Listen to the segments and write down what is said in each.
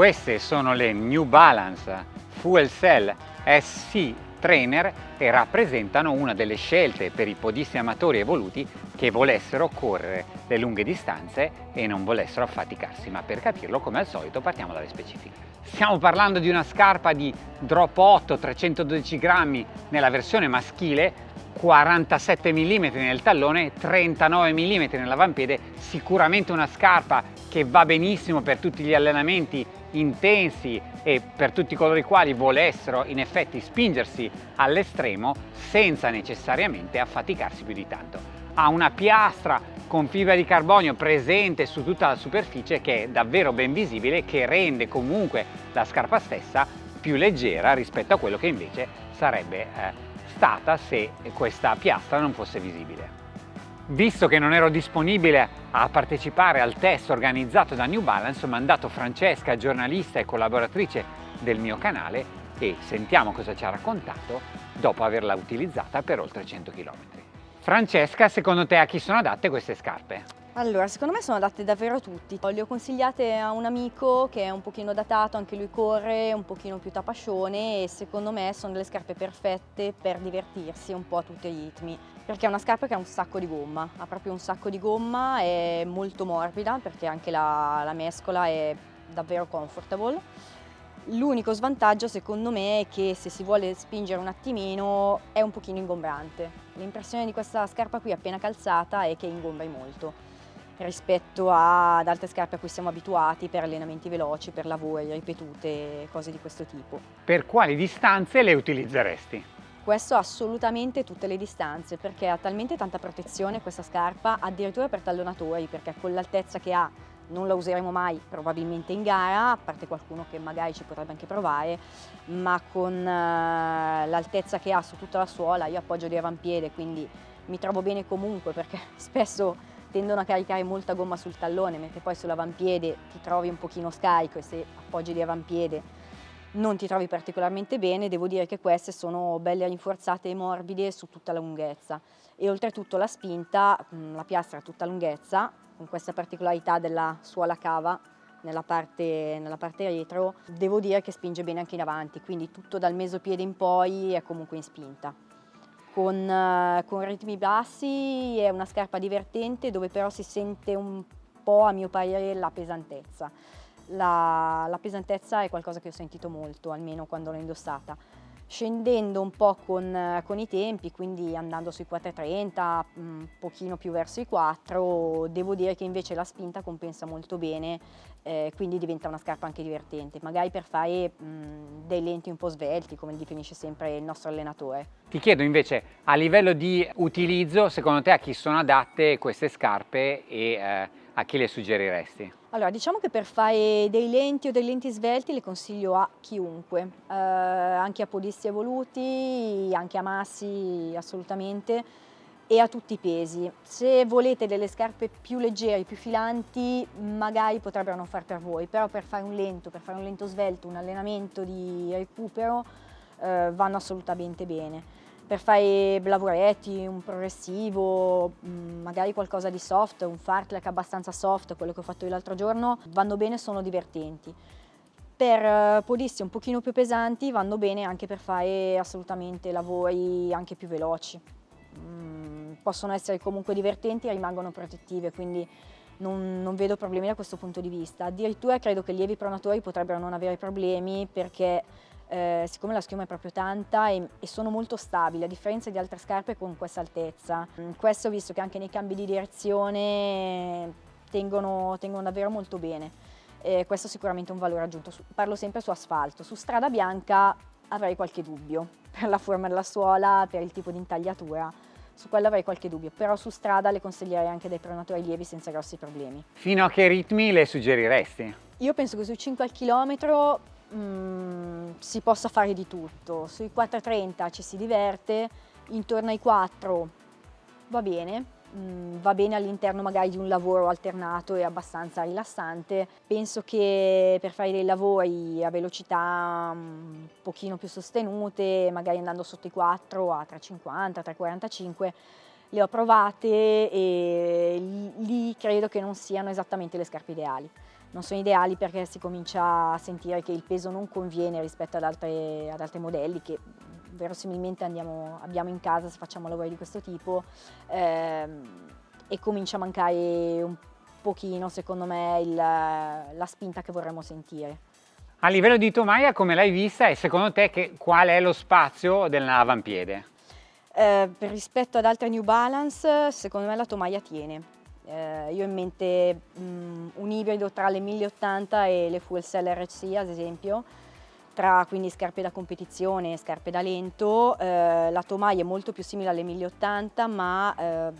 Queste sono le New Balance Fuel Cell SC Trainer e rappresentano una delle scelte per i podisti amatori evoluti che volessero correre le lunghe distanze e non volessero affaticarsi, ma per capirlo come al solito partiamo dalle specifiche. Stiamo parlando di una scarpa di drop 8 312 grammi nella versione maschile 47 mm nel tallone, 39 mm nell'avampiede, sicuramente una scarpa che va benissimo per tutti gli allenamenti intensi e per tutti coloro i quali volessero in effetti spingersi all'estremo senza necessariamente affaticarsi più di tanto. Ha una piastra con fibra di carbonio presente su tutta la superficie che è davvero ben visibile che rende comunque la scarpa stessa più leggera rispetto a quello che invece sarebbe eh, stata se questa piastra non fosse visibile. Visto che non ero disponibile a partecipare al test organizzato da New Balance, ho mandato Francesca, giornalista e collaboratrice del mio canale, e sentiamo cosa ci ha raccontato dopo averla utilizzata per oltre 100 km. Francesca, secondo te a chi sono adatte queste scarpe? Allora, secondo me sono adatte davvero a tutti. Le ho consigliate a un amico che è un pochino datato, anche lui corre, un pochino più tapascione e secondo me sono delle scarpe perfette per divertirsi un po' a tutti i ritmi. Perché è una scarpa che ha un sacco di gomma, ha proprio un sacco di gomma, è molto morbida perché anche la, la mescola è davvero comfortable. L'unico svantaggio secondo me è che se si vuole spingere un attimino è un pochino ingombrante. L'impressione di questa scarpa qui appena calzata è che ingombri molto rispetto ad altre scarpe a cui siamo abituati per allenamenti veloci, per lavori ripetute, cose di questo tipo. Per quali distanze le utilizzeresti? Questo assolutamente tutte le distanze perché ha talmente tanta protezione questa scarpa, addirittura per tallonatori, perché con l'altezza che ha non la useremo mai probabilmente in gara, a parte qualcuno che magari ci potrebbe anche provare, ma con uh, l'altezza che ha su tutta la suola, io appoggio di avampiede, quindi mi trovo bene comunque perché spesso tendono a caricare molta gomma sul tallone, mentre poi sull'avampiede ti trovi un pochino scarico e se appoggi di avampiede non ti trovi particolarmente bene, devo dire che queste sono belle rinforzate e morbide su tutta la lunghezza. E oltretutto la spinta, mm, la piastra a tutta lunghezza, con questa particolarità della suola cava nella parte, nella parte retro, devo dire che spinge bene anche in avanti, quindi tutto dal mesopiede in poi è comunque in spinta. Con, uh, con ritmi bassi, è una scarpa divertente dove però si sente un po' a mio parere la pesantezza. La, la pesantezza è qualcosa che ho sentito molto, almeno quando l'ho indossata scendendo un po' con, con, i tempi, quindi andando sui 4,30, un pochino più verso i 4, devo dire che invece la spinta compensa molto bene, eh, quindi diventa una scarpa anche divertente, magari per fare mh, dei lenti un po' svelti, come definisce sempre il nostro allenatore. Ti chiedo invece, a livello di utilizzo, secondo te a chi sono adatte queste scarpe e eh, a chi le suggeriresti? Allora, diciamo che per fare dei lenti o dei lenti svelti le consiglio a chiunque, eh, anche a podisti evoluti, anche a massi assolutamente e a tutti i pesi. Se volete delle scarpe più leggere, più filanti, magari potrebbero non far per voi, però per fare un lento, per fare un lento svelto, un allenamento di recupero, eh, vanno assolutamente bene per fare lavoretti, un progressivo, mm, magari qualcosa di soft, un fartlek abbastanza soft, quello che ho fatto io l'altro giorno, vanno bene, sono divertenti. Per eh, podisti un pochino più pesanti vanno bene anche per fare assolutamente lavori anche più veloci. Mm, possono essere comunque divertenti e rimangono protettive, quindi non, non, vedo problemi da questo punto di vista. Addirittura credo che lievi pronatori potrebbero non avere problemi perché eh, siccome la schiuma è proprio tanta e, e, sono molto stabili, a differenza di altre scarpe con questa altezza. Mm, questo visto che anche nei cambi di direzione tengono, tengono davvero molto bene. E questo è sicuramente un valore aggiunto. Parlo sempre su asfalto. Su strada bianca avrei qualche dubbio per la forma della suola, per il tipo di intagliatura. Su quello avrei qualche dubbio, però su strada le consiglierei anche dei pronatori lievi senza grossi problemi. Fino a che ritmi le suggeriresti? Io penso che sui 5 al chilometro mm, si possa fare di tutto. Sui 4.30 ci si diverte, intorno ai 4 va bene, mm, va bene all'interno magari di un lavoro alternato e abbastanza rilassante. Penso che per fare dei lavori a velocità un pochino più sostenute, magari andando sotto i 4 a 3.50, 3.45, le ho provate e credo che non siano esattamente le scarpe ideali non sono ideali perché si comincia a sentire che il peso non conviene rispetto ad, altre, ad altri modelli che verosimilmente andiamo, abbiamo in casa se facciamo lavori di questo tipo ehm, e comincia a mancare un pochino secondo me il, la spinta che vorremmo sentire. A livello di tomaia come l'hai vista e secondo te che, qual è lo spazio dell'avampiede? Eh, rispetto ad altre New Balance secondo me la tomaia tiene. Eh, io ho in mente mh, un ibrido tra le 1080 e le Full Cell RC ad esempio, tra quindi scarpe da competizione e scarpe da lento. Eh, la tomaia è molto più simile alle 1080 ma eh,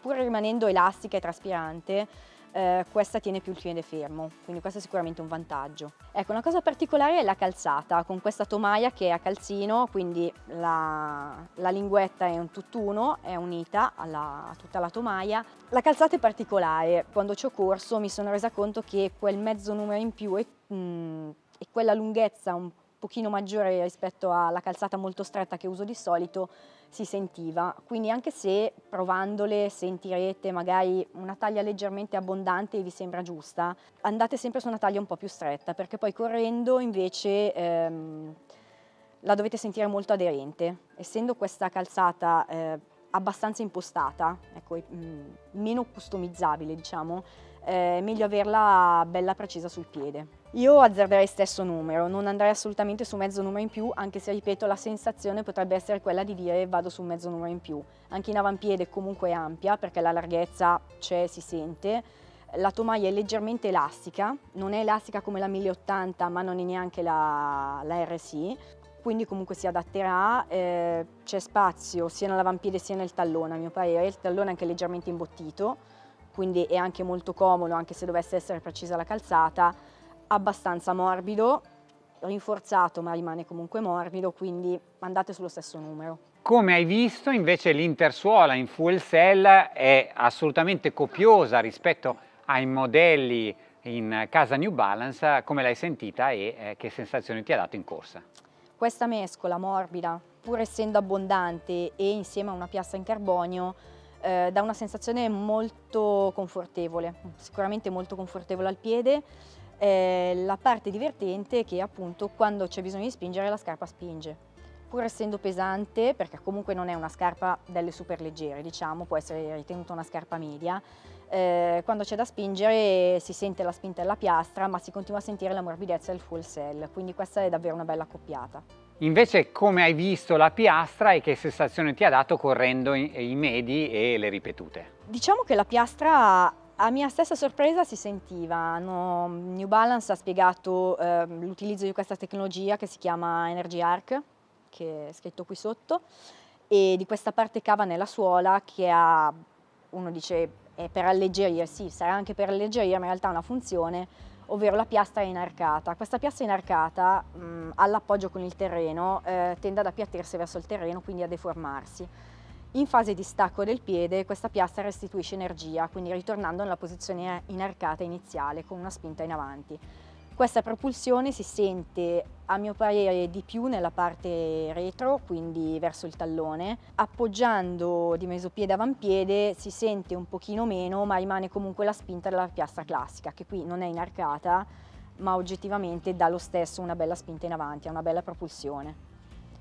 pur rimanendo elastica e traspirante eh, questa tiene più il piede fermo, quindi questo è sicuramente un vantaggio. Ecco, una cosa particolare è la calzata, con questa tomaia che è a calzino, quindi la, la linguetta è un tutt'uno, è unita alla, a tutta la tomaia. La calzata è particolare, quando ci ho corso mi sono resa conto che quel mezzo numero in più e, mm, quella lunghezza un pochino maggiore rispetto alla calzata molto stretta che uso di solito si sentiva, quindi anche se provandole sentirete magari una taglia leggermente abbondante e vi sembra giusta, andate sempre su una taglia un po' più stretta perché poi correndo invece ehm, la dovete sentire molto aderente. Essendo questa calzata eh, abbastanza impostata, ecco, mh, mm, meno customizzabile diciamo, è meglio averla bella precisa sul piede. Io azzarderei stesso numero, non andrei assolutamente su mezzo numero in più, anche se ripeto la sensazione potrebbe essere quella di dire vado su mezzo numero in più. Anche in avampiede comunque è ampia perché la larghezza c'è, si sente, la tomaia è leggermente elastica, non è elastica come la 1080 ma non è neanche la, la RSI, quindi comunque si adatterà, eh, c'è spazio sia nell'avampiede sia nel tallone a mio parere, il tallone è anche leggermente imbottito, quindi è anche molto comodo anche se dovesse essere precisa la calzata, abbastanza morbido, rinforzato ma rimane comunque morbido, quindi andate sullo stesso numero. Come hai visto invece l'intersuola in full cell è assolutamente copiosa rispetto ai modelli in casa New Balance, come l'hai sentita e eh, che sensazioni ti ha dato in corsa? Questa mescola morbida, pur essendo abbondante e insieme a una piastra in carbonio, eh, dà una sensazione molto confortevole, sicuramente molto confortevole al piede. Eh, la parte divertente è che appunto quando c'è bisogno di spingere la scarpa spinge. Pur essendo pesante, perché comunque non è una scarpa delle super leggere, diciamo, può essere ritenuta una scarpa media, eh, quando c'è da spingere si sente la spinta della piastra ma si continua a sentire la morbidezza del full cell, quindi questa è davvero una bella accoppiata. Invece come hai visto la piastra e che sensazione ti ha dato correndo i, medi e le ripetute? Diciamo che la piastra a mia stessa sorpresa si sentiva, no, New Balance ha spiegato eh, l'utilizzo di questa tecnologia che si chiama Energy Arc, che è scritto qui sotto, e di questa parte cava nella suola che ha, uno dice è per alleggerire, sì, sarà anche per alleggerire, ma in realtà ha una funzione, ovvero la piastra inarcata. Questa piastra inarcata all'appoggio con il terreno eh, tende ad appiattirsi verso il terreno, quindi a deformarsi. In fase di stacco del piede questa piastra restituisce energia, quindi ritornando nella posizione inarcata iniziale con una spinta in avanti. Questa propulsione si sente a mio parere di più nella parte retro, quindi verso il tallone. Appoggiando di mesopiede avampiede si sente un pochino meno, ma rimane comunque la spinta della piastra classica, che qui non è inarcata, ma oggettivamente dà lo stesso una bella spinta in avanti, una bella propulsione.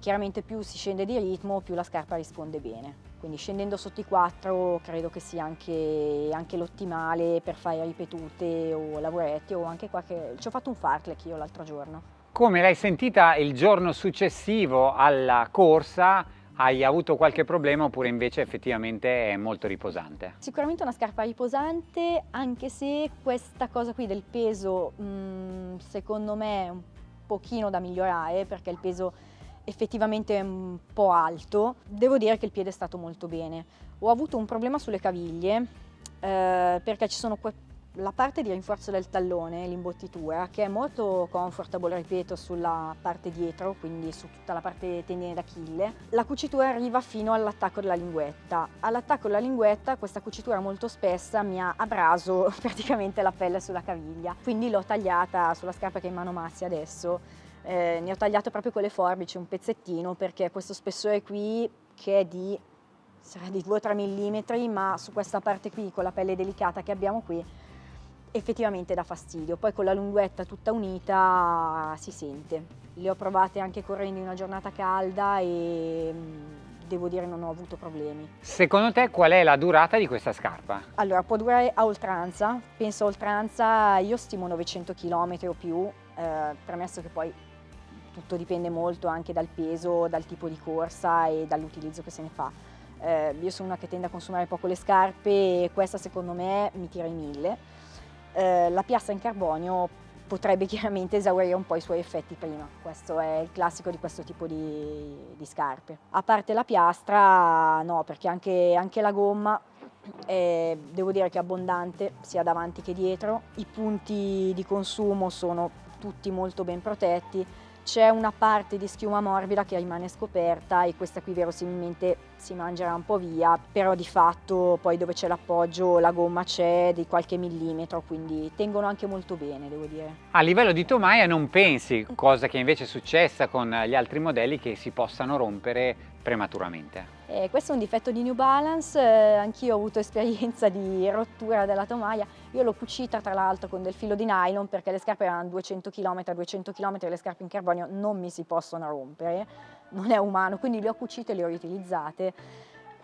Chiaramente più si scende di ritmo, più la scarpa risponde bene. Quindi scendendo sotto i 4 credo che sia anche, anche l'ottimale per fare ripetute o lavoretti o anche qualche... Ci ho fatto un fartlek io l'altro giorno. Come l'hai sentita il giorno successivo alla corsa? Hai avuto qualche problema oppure invece effettivamente è molto riposante? Sicuramente una scarpa riposante anche se questa cosa qui del peso mh, mm, secondo me è un pochino da migliorare perché il peso effettivamente un po' alto, devo dire che il piede è stato molto bene. Ho avuto un problema sulle caviglie eh, perché ci sono la parte di rinforzo del tallone, l'imbottitura, che è molto comfortable, ripeto, sulla parte dietro, quindi su tutta la parte tendine d'Achille. La cucitura arriva fino all'attacco della linguetta. All'attacco della linguetta questa cucitura molto spessa mi ha abraso praticamente la pelle sulla caviglia, quindi l'ho tagliata sulla scarpa che è in mano Massi adesso eh, ne ho tagliato proprio con le forbici un pezzettino perché questo spessore qui che è di, sarà di 2-3 mm ma su questa parte qui con la pelle delicata che abbiamo qui effettivamente dà fastidio, poi con la lunguetta tutta unita si sente. Le ho provate anche correndo in una giornata calda e mm, devo dire non ho avuto problemi. Secondo te qual è la durata di questa scarpa? Allora può durare a oltranza, penso a oltranza io stimo 900 km o più, eh, premesso che poi tutto dipende molto anche dal peso, dal tipo di corsa e dall'utilizzo che se ne fa. Eh, io sono una che tende a consumare poco le scarpe e questa secondo me mi tira i mille. Eh, la piastra in carbonio potrebbe chiaramente esaurire un po' i suoi effetti prima, questo è il classico di questo tipo di, di scarpe. A parte la piastra no, perché anche, anche la gomma è, devo dire che è abbondante sia davanti che dietro, i punti di consumo sono tutti molto ben protetti, c'è una parte di schiuma morbida che rimane scoperta e questa qui verosimilmente si mangerà un po' via, però di fatto poi dove c'è l'appoggio la gomma c'è di qualche millimetro, quindi tengono anche molto bene devo dire. A livello di tomaia non pensi, cosa che invece è successa con gli altri modelli, che si possano rompere prematuramente? Eh, questo è un difetto di New Balance, eh, anch'io ho avuto esperienza di rottura della tomaia, io l'ho cucita tra l'altro con del filo di nylon perché le scarpe erano 200 km, 200 km le scarpe in carbonio non mi si possono rompere, non è umano, quindi le ho cucite e le ho riutilizzate.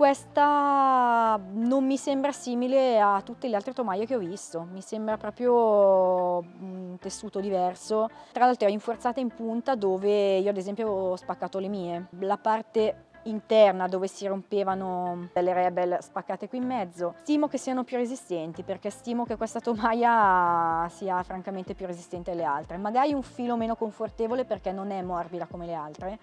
Questa non mi sembra simile a tutte le altre tomaie che ho visto, mi sembra proprio un tessuto diverso. Tra l'altro è rinforzata in punta dove io ad esempio ho spaccato le mie. La parte interna dove si rompevano delle rebel spaccate qui in mezzo. Stimo che siano più resistenti perché stimo che questa tomaia sia francamente più resistente alle altre. Magari un filo meno confortevole perché non è morbida come le altre,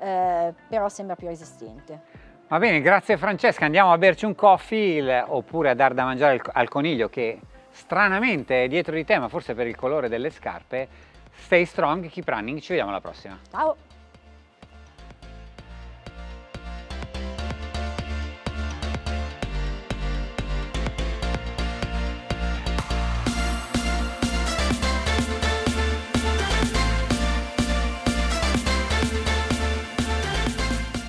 eh, però sembra più resistente. Va bene, grazie Francesca, andiamo a berci un coffee oppure a dar da mangiare al coniglio che stranamente è dietro di te, ma forse per il colore delle scarpe. Stay strong, keep running, ci vediamo alla prossima. Ciao!